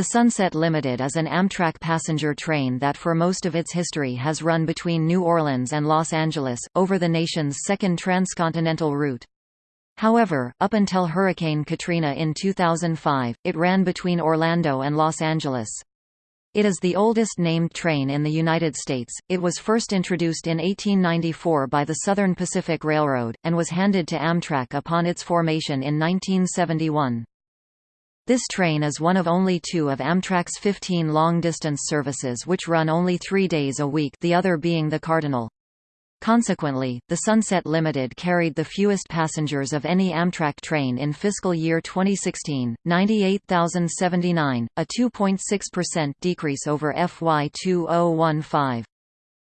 The Sunset Limited is an Amtrak passenger train that for most of its history has run between New Orleans and Los Angeles, over the nation's second transcontinental route. However, up until Hurricane Katrina in 2005, it ran between Orlando and Los Angeles. It is the oldest named train in the United States. It was first introduced in 1894 by the Southern Pacific Railroad, and was handed to Amtrak upon its formation in 1971. This train is one of only two of Amtrak's 15 long-distance services which run only three days a week the other being the Cardinal. Consequently, the Sunset Limited carried the fewest passengers of any Amtrak train in fiscal year 2016, 98,079, a 2.6% decrease over FY 2015.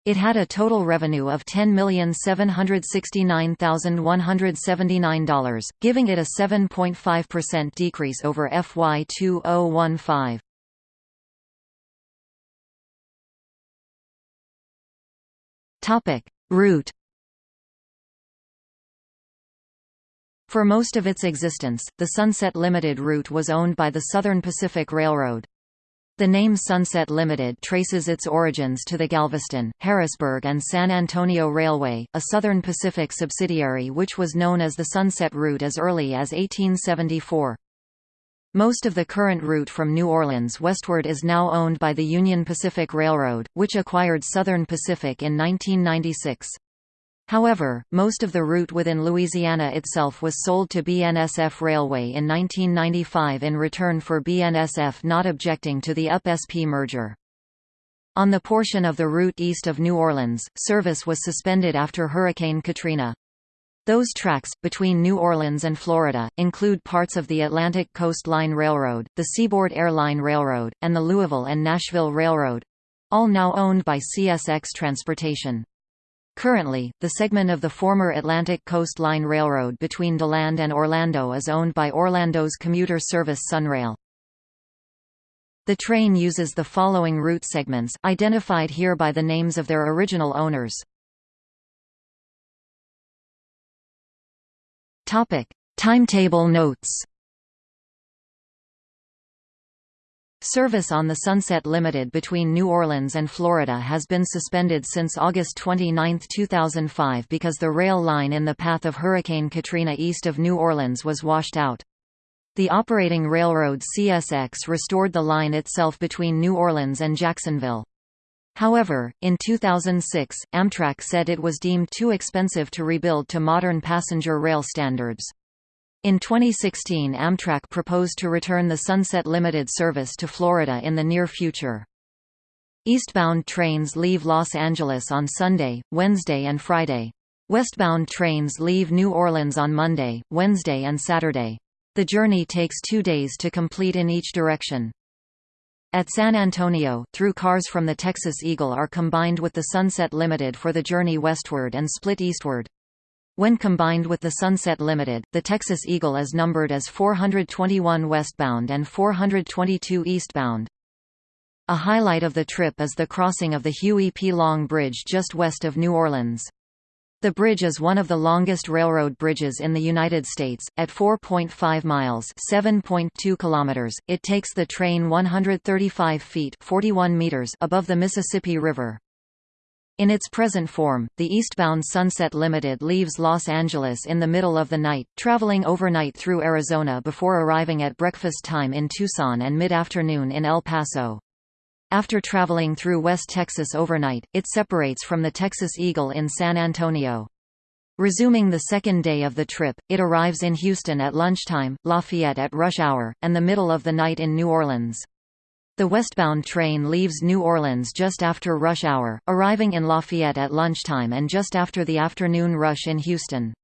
It had a total revenue of $10,769,179, giving it a 7.5% decrease over FY 2015. Topic: Route For most of its existence, the Sunset Limited route was owned by the Southern Pacific Railroad. The name Sunset Limited traces its origins to the Galveston, Harrisburg and San Antonio Railway, a Southern Pacific subsidiary which was known as the Sunset Route as early as 1874. Most of the current route from New Orleans westward is now owned by the Union Pacific Railroad, which acquired Southern Pacific in 1996. However, most of the route within Louisiana itself was sold to BNSF Railway in 1995 in return for BNSF not objecting to the UP-SP merger. On the portion of the route east of New Orleans, service was suspended after Hurricane Katrina. Those tracks, between New Orleans and Florida, include parts of the Atlantic Coast Line Railroad, the Seaboard Airline Railroad, and the Louisville and Nashville Railroad—all now owned by CSX Transportation. Currently, the segment of the former Atlantic Coast Line Railroad between DeLand and Orlando is owned by Orlando's commuter service Sunrail. The train uses the following route segments, identified here by the names of their original owners. Timetable notes Service on the Sunset Limited between New Orleans and Florida has been suspended since August 29, 2005 because the rail line in the path of Hurricane Katrina east of New Orleans was washed out. The operating railroad CSX restored the line itself between New Orleans and Jacksonville. However, in 2006, Amtrak said it was deemed too expensive to rebuild to modern passenger rail standards. In 2016 Amtrak proposed to return the Sunset Limited service to Florida in the near future. Eastbound trains leave Los Angeles on Sunday, Wednesday and Friday. Westbound trains leave New Orleans on Monday, Wednesday and Saturday. The journey takes two days to complete in each direction. At San Antonio, through cars from the Texas Eagle are combined with the Sunset Limited for the journey westward and split eastward. When combined with the Sunset Limited, the Texas Eagle is numbered as 421 westbound and 422 eastbound. A highlight of the trip is the crossing of the Huey P. Long Bridge just west of New Orleans. The bridge is one of the longest railroad bridges in the United States, at 4.5 miles (7.2 kilometers). It takes the train 135 feet (41 meters) above the Mississippi River. In its present form, the eastbound Sunset Limited leaves Los Angeles in the middle of the night, traveling overnight through Arizona before arriving at breakfast time in Tucson and mid-afternoon in El Paso. After traveling through West Texas overnight, it separates from the Texas Eagle in San Antonio. Resuming the second day of the trip, it arrives in Houston at lunchtime, Lafayette at rush hour, and the middle of the night in New Orleans. The westbound train leaves New Orleans just after rush hour, arriving in Lafayette at lunchtime and just after the afternoon rush in Houston.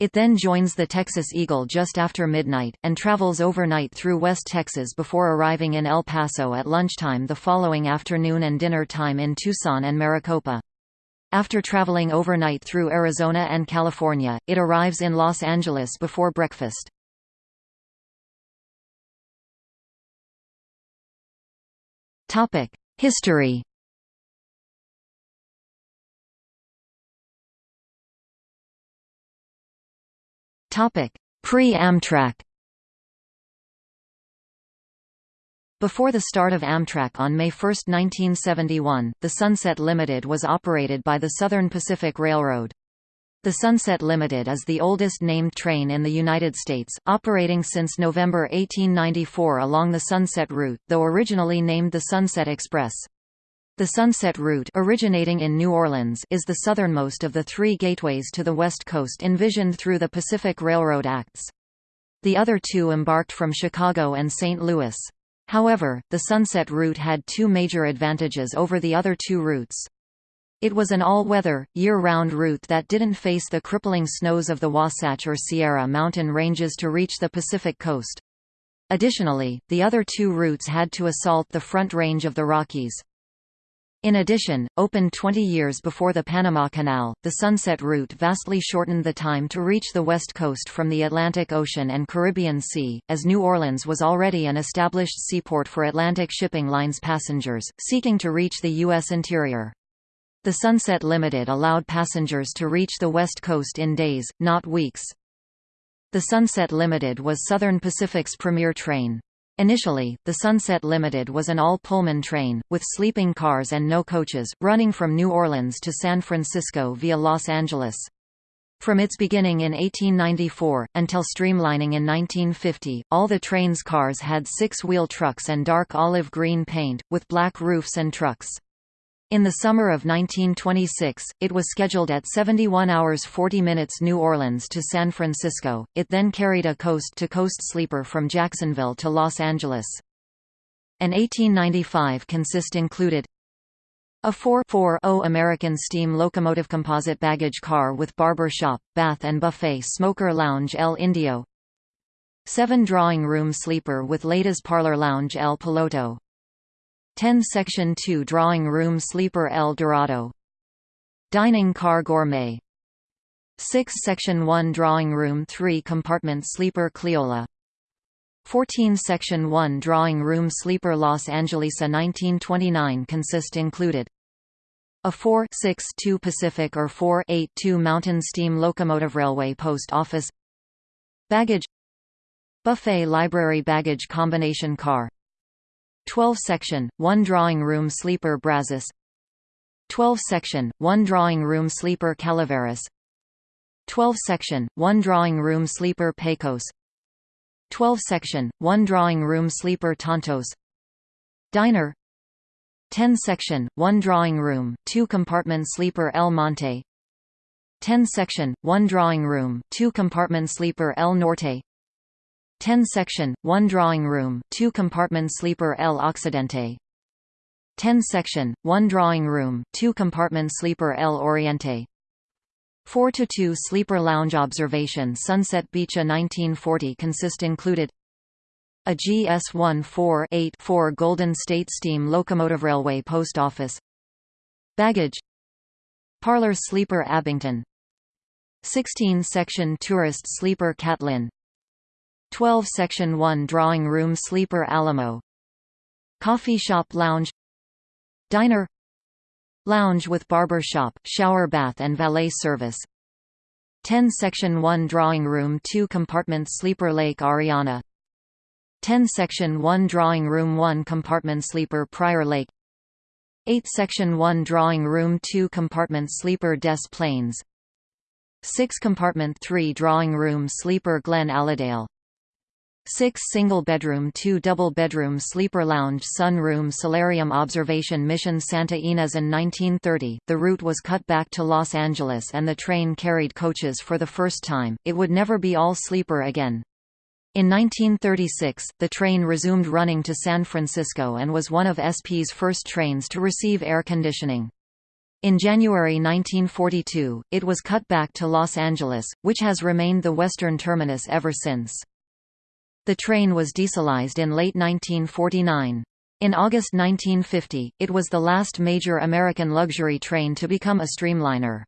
It then joins the Texas Eagle just after midnight, and travels overnight through West Texas before arriving in El Paso at lunchtime the following afternoon and dinner time in Tucson and Maricopa. After traveling overnight through Arizona and California, it arrives in Los Angeles before breakfast. History. Pre-Amtrak. Before the start of Amtrak on May 1, 1971, the Sunset Limited was operated by the Southern Pacific Railroad. The Sunset Limited is the oldest named train in the United States, operating since November 1894 along the Sunset Route, though originally named the Sunset Express. The Sunset Route originating in New Orleans is the southernmost of the three gateways to the West Coast envisioned through the Pacific Railroad Acts. The other two embarked from Chicago and St. Louis. However, the Sunset Route had two major advantages over the other two routes. It was an all-weather, year-round route that didn't face the crippling snows of the Wasatch or Sierra mountain ranges to reach the Pacific coast. Additionally, the other two routes had to assault the Front Range of the Rockies. In addition, opened 20 years before the Panama Canal, the Sunset Route vastly shortened the time to reach the west coast from the Atlantic Ocean and Caribbean Sea, as New Orleans was already an established seaport for Atlantic shipping lines passengers, seeking to reach the U.S. interior. The Sunset Limited allowed passengers to reach the west coast in days, not weeks. The Sunset Limited was Southern Pacific's premier train. Initially, the Sunset Limited was an all-Pullman train, with sleeping cars and no coaches, running from New Orleans to San Francisco via Los Angeles. From its beginning in 1894, until streamlining in 1950, all the train's cars had six-wheel trucks and dark olive green paint, with black roofs and trucks. In the summer of 1926, it was scheduled at 71 hours 40 minutes New Orleans to San Francisco, it then carried a coast-to-coast -coast sleeper from Jacksonville to Los Angeles. An 1895 consist included a 4-4-0 American steam locomotive composite baggage car with barber shop, bath and buffet smoker lounge El Indio. 7 drawing room sleeper with ladies parlor lounge El Piloto 10 Section 2 Drawing Room Sleeper El Dorado. Dining Car Gourmet. 6 Section 1 Drawing Room 3 Compartment Sleeper Cleola. 14 Section 1 Drawing Room Sleeper Los Angelesa 1929 consist included. A 4-6-2 Pacific or 4-8-2 Mountain Steam Locomotive Railway Post Office. Baggage. Buffet Library Baggage Combination Car 12 section, 1 drawing room sleeper Brazos 12 section, 1 drawing room sleeper Calaveras. 12 section, 1 drawing room sleeper Pecos. 12 section, 1 drawing room sleeper Tontos Diner. 10 section, 1 drawing room, 2 compartment sleeper El Monte. 10 section, 1 drawing room, 2 compartment sleeper El Norte 10 section, 1 drawing room, 2 compartment sleeper El Occidente. 10 section, 1 drawing room, 2 compartment sleeper El Oriente. 4 to 2 sleeper lounge observation Sunset Beach A 1940 consist included a GS 1484 Golden State Steam Locomotive Railway Post Office. Baggage. Parlor Sleeper Abington. 16 Section Tourist Sleeper Catlin 12 Section 1 Drawing Room Sleeper Alamo. Coffee Shop Lounge. Diner. Lounge with barber shop, shower bath and valet service. 10 Section 1 Drawing Room 2 Compartment Sleeper Lake Ariana. 10 Section 1 Drawing Room 1 Compartment Sleeper Prior Lake. 8 Section 1 Drawing Room 2 Compartment Sleeper Des Plaines. 6 Compartment 3 Drawing Room Sleeper Glen Allendale 6 single-bedroom 2 double-bedroom sleeper lounge sunroom solarium observation mission Santa Ynez in 1930, the route was cut back to Los Angeles and the train carried coaches for the first time, it would never be all sleeper again. In 1936, the train resumed running to San Francisco and was one of SP's first trains to receive air conditioning. In January 1942, it was cut back to Los Angeles, which has remained the western terminus ever since. The train was dieselized in late 1949. In August 1950, it was the last major American luxury train to become a streamliner.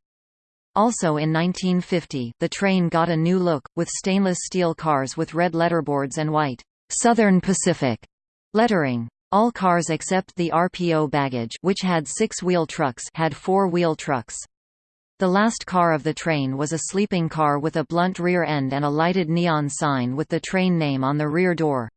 Also in 1950, the train got a new look, with stainless steel cars with red letterboards and white, Southern Pacific lettering. All cars except the RPO baggage which had six-wheel trucks had four-wheel trucks. The last car of the train was a sleeping car with a blunt rear end and a lighted neon sign with the train name on the rear door.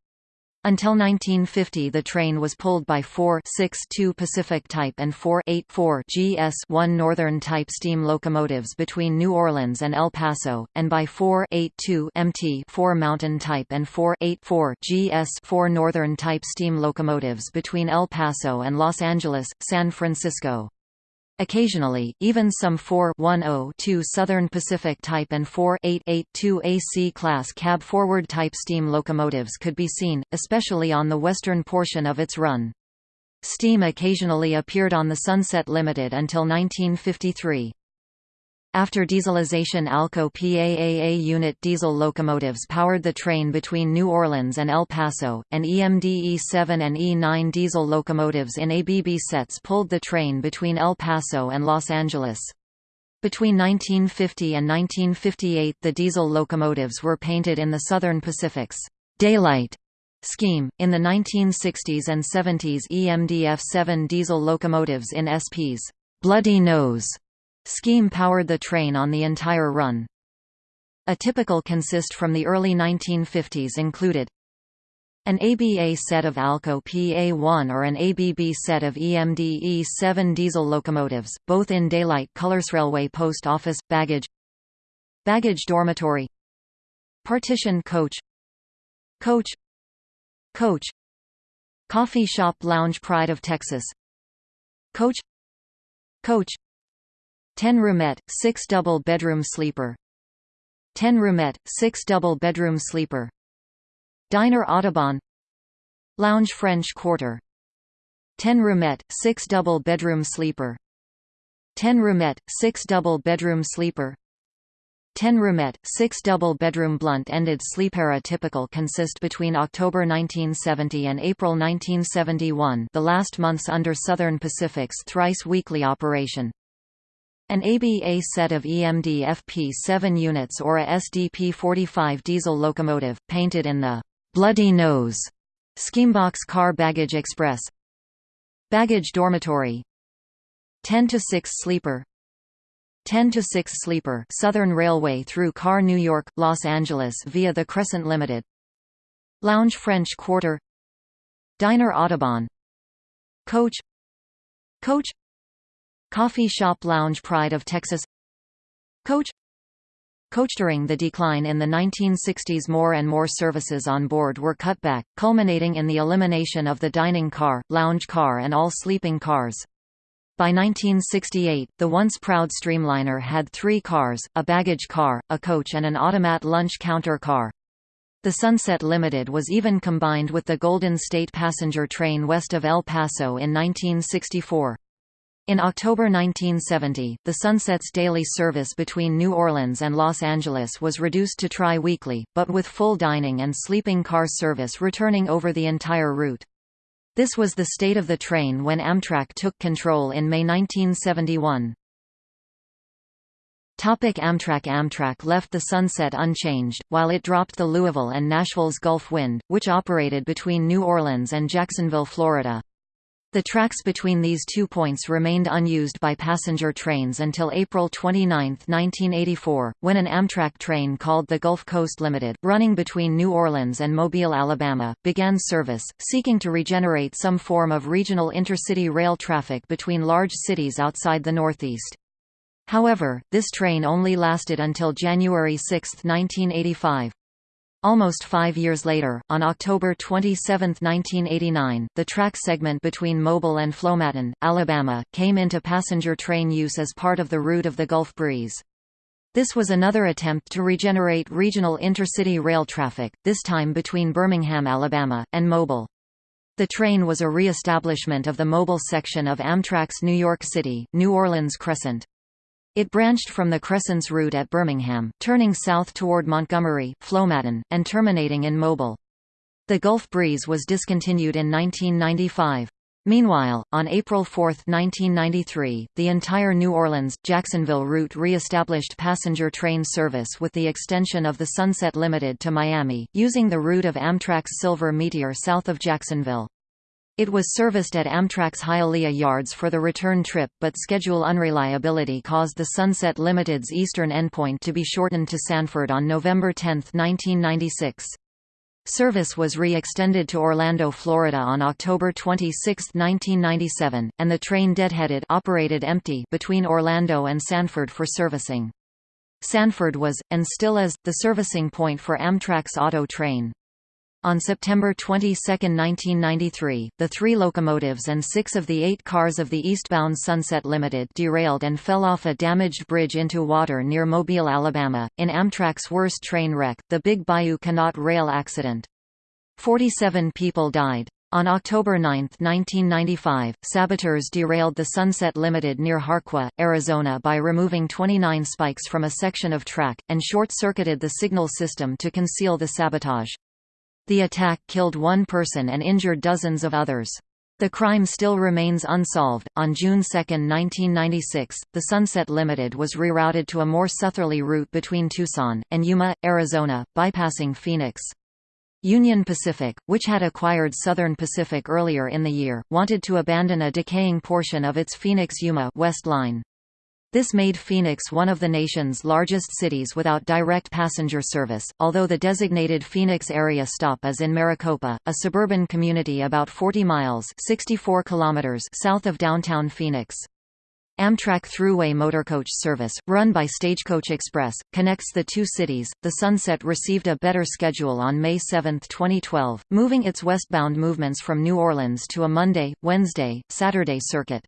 Until 1950 the train was pulled by 4 6 2 Pacific Type and 4 8 4 GS 1 Northern Type steam locomotives between New Orleans and El Paso, and by 4 8 2 MT 4 Mountain Type and 4 8 4 GS 4 Northern Type steam locomotives between El Paso and Los Angeles, San Francisco. Occasionally, even some 4-10-2 Southern Pacific Type and 4-8-8-2 AC-class cab-forward type steam locomotives could be seen, especially on the western portion of its run. Steam occasionally appeared on the Sunset Limited until 1953. After dieselization Alco PAAA unit diesel locomotives powered the train between New Orleans and El Paso, and EMD E7 and E9 diesel locomotives in ABB sets pulled the train between El Paso and Los Angeles. Between 1950 and 1958 the diesel locomotives were painted in the Southern Pacific's «daylight» scheme. In the 1960s and 70s EMDF-7 diesel locomotives in SP's «bloody nose» Scheme powered the train on the entire run. A typical consist from the early 1950s included an ABA set of Alco PA1 or an ABB set of EMD E7 diesel locomotives, both in daylight colors. Railway post office, baggage baggage dormitory partition coach coach coach coffee shop lounge pride of Texas coach coach 10 roomette, 6 double bedroom sleeper. 10 roomette, 6 double bedroom sleeper. Diner Audubon. Lounge French Quarter. 10 roomette, 6 double bedroom sleeper. 10 roomette, 6 double bedroom sleeper. 10 roomette, 6 double bedroom blunt-ended sleepera typical consist between October 1970 and April 1971 the last months under Southern Pacific's thrice-weekly operation. An ABA set of EMD FP7 units or a SDP-45 diesel locomotive, painted in the «Bloody Nose» Schemebox Car Baggage Express. Baggage Dormitory. 10 to 6 sleeper. 10 to 6 sleeper Southern Railway through Car New York Los Angeles via the Crescent Limited. Lounge French Quarter. Diner Audubon. Coach. Coach Coffee Shop Lounge Pride of Texas Coach Coach During the decline in the 1960s more and more services on board were cut back, culminating in the elimination of the dining car, lounge car and all sleeping cars. By 1968, the once proud Streamliner had three cars, a baggage car, a coach and an automat lunch counter car. The Sunset Limited was even combined with the Golden State passenger train west of El Paso in 1964. In October 1970, the Sunset's daily service between New Orleans and Los Angeles was reduced to tri-weekly, but with full dining and sleeping car service returning over the entire route. This was the state of the train when Amtrak took control in May 1971. Topic Amtrak Amtrak left the Sunset unchanged, while it dropped the Louisville and Nashville's Gulf Wind, which operated between New Orleans and Jacksonville, Florida. The tracks between these two points remained unused by passenger trains until April 29, 1984, when an Amtrak train called the Gulf Coast Limited, running between New Orleans and Mobile, Alabama, began service, seeking to regenerate some form of regional intercity rail traffic between large cities outside the Northeast. However, this train only lasted until January 6, 1985. Almost five years later, on October 27, 1989, the track segment between Mobile and Flomaton, Alabama, came into passenger train use as part of the route of the Gulf Breeze. This was another attempt to regenerate regional intercity rail traffic, this time between Birmingham, Alabama, and Mobile. The train was a re-establishment of the Mobile section of Amtrak's New York City, New Orleans Crescent. It branched from the Crescent's route at Birmingham, turning south toward Montgomery, Flomaton, and terminating in Mobile. The Gulf Breeze was discontinued in 1995. Meanwhile, on April 4, 1993, the entire New Orleans-Jacksonville route re-established passenger train service with the extension of the Sunset Limited to Miami, using the route of Amtrak's Silver Meteor south of Jacksonville. It was serviced at Amtrak's Hialeah yards for the return trip but schedule unreliability caused the Sunset Limited's eastern endpoint to be shortened to Sanford on November 10, 1996. Service was re-extended to Orlando, Florida on October 26, 1997, and the train deadheaded operated empty between Orlando and Sanford for servicing. Sanford was, and still is, the servicing point for Amtrak's auto train. On September 22, 1993, the three locomotives and six of the eight cars of the eastbound Sunset Limited derailed and fell off a damaged bridge into water near Mobile, Alabama, in Amtrak's worst train wreck, the Big Bayou Canot rail accident. 47 people died. On October 9, 1995, saboteurs derailed the Sunset Limited near Harqua, Arizona by removing 29 spikes from a section of track, and short-circuited the signal system to conceal the sabotage. The attack killed one person and injured dozens of others. The crime still remains unsolved. On June 2, 1996, the Sunset Limited was rerouted to a more southerly route between Tucson and Yuma, Arizona, bypassing Phoenix. Union Pacific, which had acquired Southern Pacific earlier in the year, wanted to abandon a decaying portion of its Phoenix-Yuma West Line. This made Phoenix one of the nation's largest cities without direct passenger service, although the designated Phoenix area stop is in Maricopa, a suburban community about 40 miles 64 kilometers south of downtown Phoenix. Amtrak Thruway Motorcoach service, run by Stagecoach Express, connects the two cities. The Sunset received a better schedule on May 7, 2012, moving its westbound movements from New Orleans to a Monday, Wednesday, Saturday circuit.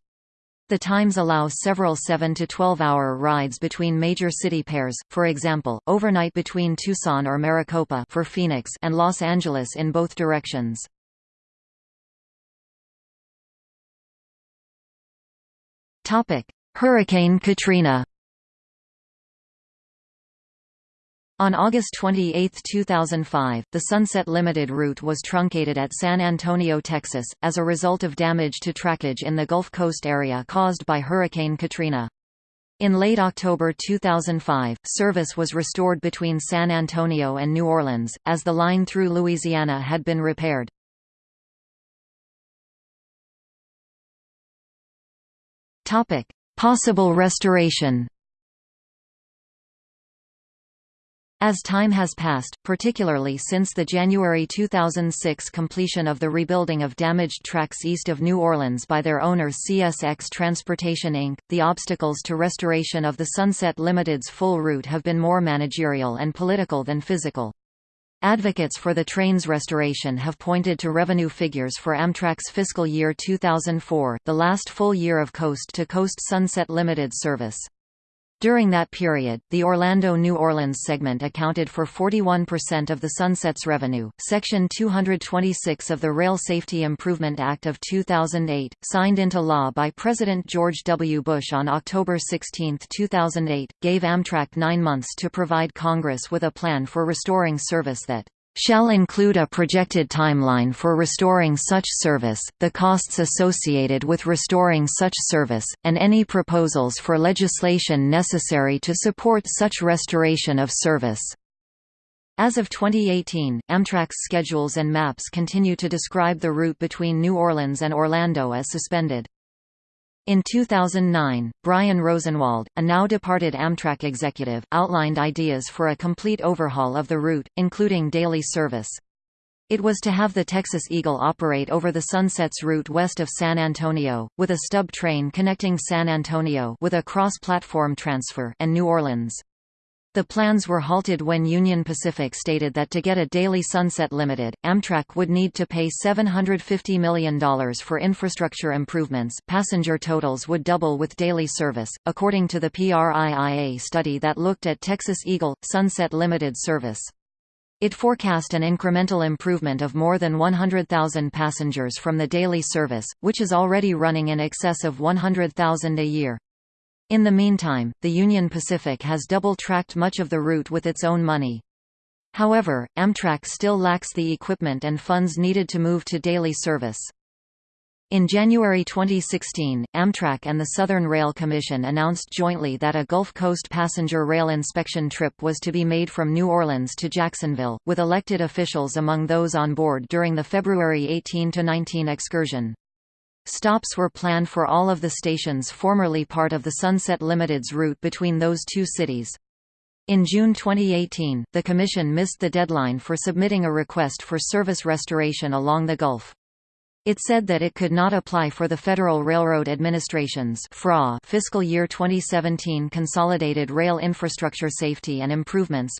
The times allow several 7 to 12-hour rides between major city pairs, for example, overnight between Tucson or Maricopa for Phoenix and Los Angeles in both directions. Hurricane Katrina On August 28, 2005, the Sunset Limited route was truncated at San Antonio, Texas, as a result of damage to trackage in the Gulf Coast area caused by Hurricane Katrina. In late October 2005, service was restored between San Antonio and New Orleans, as the line through Louisiana had been repaired. Possible restoration As time has passed, particularly since the January 2006 completion of the rebuilding of damaged tracks east of New Orleans by their owner CSX Transportation Inc., the obstacles to restoration of the Sunset Limited's full route have been more managerial and political than physical. Advocates for the train's restoration have pointed to revenue figures for Amtrak's fiscal year 2004, the last full year of coast-to-coast -coast Sunset Limited service. During that period, the Orlando-New Orleans segment accounted for 41% of the Sunset's revenue. Section 226 of the Rail Safety Improvement Act of 2008, signed into law by President George W. Bush on October 16, 2008, gave Amtrak nine months to provide Congress with a plan for restoring service that shall include a projected timeline for restoring such service, the costs associated with restoring such service, and any proposals for legislation necessary to support such restoration of service. As of 2018, Amtrak's schedules and maps continue to describe the route between New Orleans and Orlando as suspended. In 2009, Brian Rosenwald, a now-departed Amtrak executive, outlined ideas for a complete overhaul of the route, including daily service. It was to have the Texas Eagle operate over the Sunsets route west of San Antonio, with a stub train connecting San Antonio with a cross-platform transfer and New Orleans. The plans were halted when Union Pacific stated that to get a daily Sunset Limited, Amtrak would need to pay $750 million for infrastructure improvements passenger totals would double with daily service, according to the PRIIA study that looked at Texas Eagle, Sunset Limited service. It forecast an incremental improvement of more than 100,000 passengers from the daily service, which is already running in excess of 100,000 a year. In the meantime, the Union Pacific has double-tracked much of the route with its own money. However, Amtrak still lacks the equipment and funds needed to move to daily service. In January 2016, Amtrak and the Southern Rail Commission announced jointly that a Gulf Coast passenger rail inspection trip was to be made from New Orleans to Jacksonville, with elected officials among those on board during the February 18–19 excursion. Stops were planned for all of the stations formerly part of the Sunset Limited's route between those two cities. In June 2018, the Commission missed the deadline for submitting a request for service restoration along the Gulf. It said that it could not apply for the Federal Railroad Administration's FRA fiscal year 2017 Consolidated Rail Infrastructure Safety and Improvements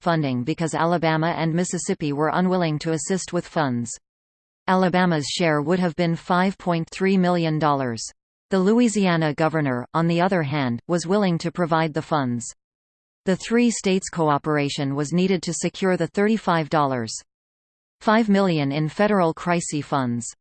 funding because Alabama and Mississippi were unwilling to assist with funds. Alabama's share would have been $5.3 million. The Louisiana governor, on the other hand, was willing to provide the funds. The three states' cooperation was needed to secure the $35.5 million in federal crisis funds.